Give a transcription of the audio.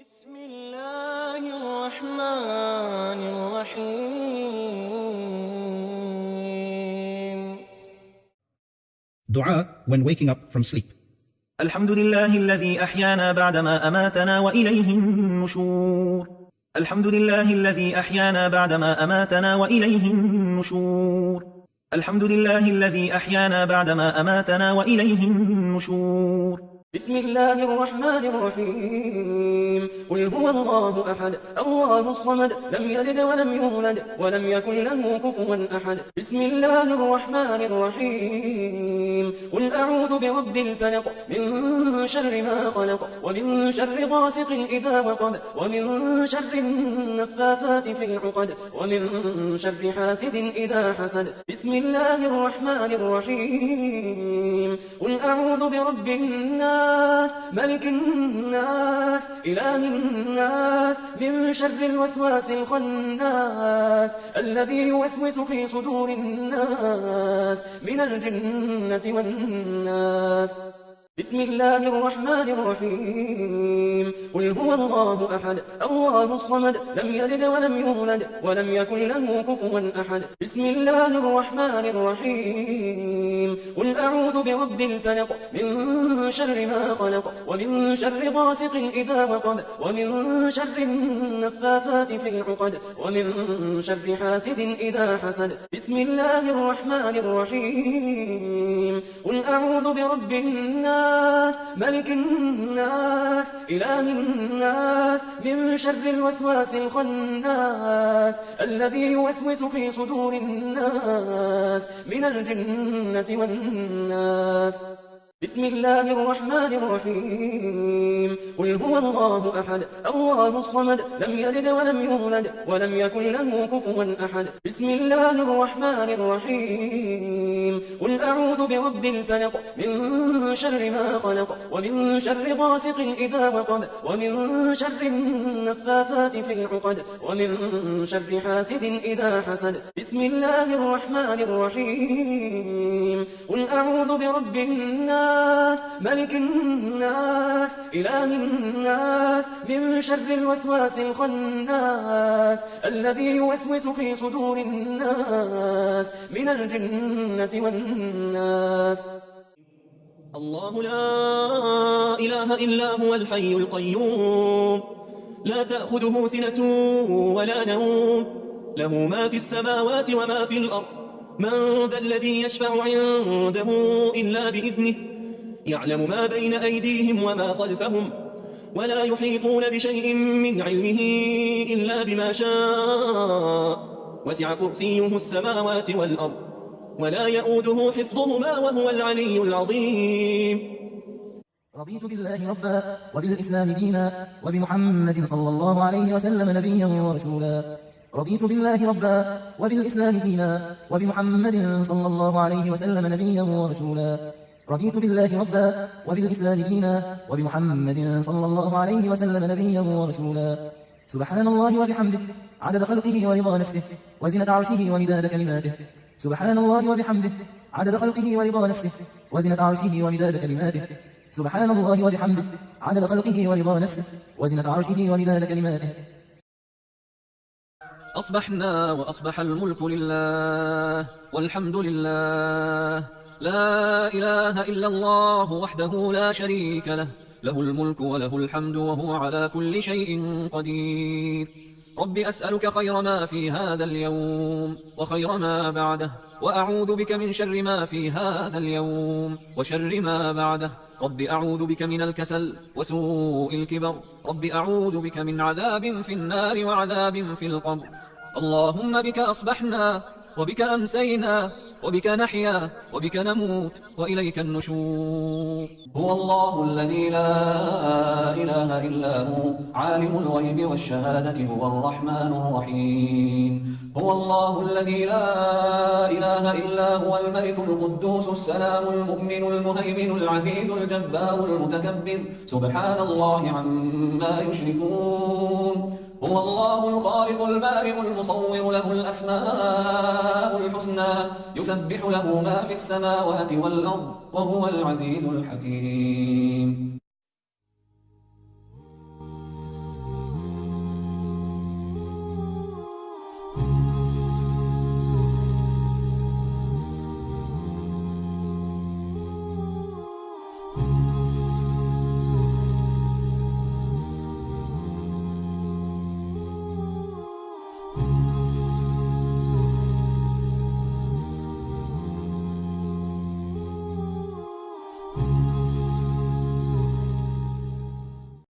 بسم الله الرحمن الرحيم. Dua when waking up from sleep. الحمد لله الذي أحيانا بعدما أماتنا وإليه النشور. الحمد لله الذي أحيانا بعدما أماتنا وإليه النشور. الحمد لله الذي أحيانا بعدما أماتنا وإليه النشور. بسم الله الرحمن الرحيم. قل هو الله أحد. الله الصمد. لم يلد ولم يولد ولم يكن له كفوا أحد. بسم الله الرحمن الرحيم. قل أعوذ برب الفلق. من شر ما خلق. ومن شر غاسق إذا وقب. ومن شر النفاثات في العقد. ومن شر حاسد إذا حسد. بسم الله الرحمن الرحيم. قل أعوذ برب الناس ملك الناس إله الناس من شر الوسواس الخناس الذي يوسوس في صدور الناس من الجنة والناس. بسم الله الرحمن الرحيم. قل هو الله أحد الله الصمد لم يلد ولم يولد ولم يكن له كفوا أحد. بسم الله الرحمن الرحيم. قل أعوذ برب الفلق من شر ما خلق ومن شر غاسق إذا وقب ومن شر النفاثات في العقد ومن شر حاسد إذا حسد. بسم الله الرحمن الرحيم. قل أعوذ برب الناس ملك الناس إله الناس من شر الوسواس الخناس الذي يوسوس في صدور الناس من الجنة والناس. بسم الله الرحمن الرحيم. قل هو الله أحد. الله الصمد. لم يلد ولم يولد ولم يكن له كفوا أحد. بسم الله الرحمن الرحيم. قل أعوذ برب الفلق. من شر ما خلق. ومن شر غاسق إذا وقب. ومن شر النفاثات في العقد. ومن شر حاسد إذا حسد. بسم الله الرحمن الرحيم. قل أعوذ برب الناس ملك الناس إله الناس من شر الوسواس الخناس الذي يوسوس في صدور الناس من الجنة والناس. الله لا إله إلا هو الحي القيوم. لا تأخذه سنة ولا نوم. له ما في السماوات وما في الأرض. من ذا الذي يشفع عنده إلا بإذنه. يعلم ما بين أيديهم وما خلفهم ولا يحيطون بشيء من علمه إلا بما شاء. وسع كرسيه السماوات والأرض ولا يؤوده حفظهما وهو العلي العظيم. رضيت بالله ربا وبالإسلام دينا وبمحمد صلى الله عليه وسلم نبيا ورسولا. رضيت بالله ربا وبالإسلام دينا وبمحمد صلى الله عليه وسلم نبيا ورسولا. رضيت بالله ربا وبالإسلام دينا وبمحمد صلى الله عليه وسلم نبيا ورسولا. سبحان الله وبحمده عدد خلقه ورضا نفسه وزنة عرشه ومداد كلماته. سبحان الله وبحمده عدد خلقه ورضا نفسه وزنة عرشه ومداد كلماته. سبحان الله وبحمده عدد خلقه ورضا نفسه وزنة عرشه ومداد كلماته. أصبحنا وأصبح الملك لله والحمد لله. لا إله إلا الله وحده لا شريك له. له الملك وله الحمد وهو على كل شيء قدير. رب أسألك خير ما في هذا اليوم وخير ما بعده وأعوذ بك من شر ما في هذا اليوم وشر ما بعده. رب أعوذ بك من الكسل وسوء الكبر. رب أعوذ بك من عذاب في النار وعذاب في القبر. اللهم بك أصبحنا وبك أمسينا وبك نحيا وبك نموت وإليك النشور. هو الله الذي لا إله إلا هو عالم الغيب والشهادة هو الرحمن الرحيم. هو الله الذي لا إله إلا هو الملك القدوس السلام المؤمن المهيمن العزيز الجبار المتكبر. سبحان الله عما يشركون. هو الله الخالق البارئ المصور له الأسماء الحسنى يسبح له ما في السماوات والأرض وهو العزيز الحكيم.